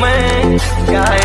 मैं गाय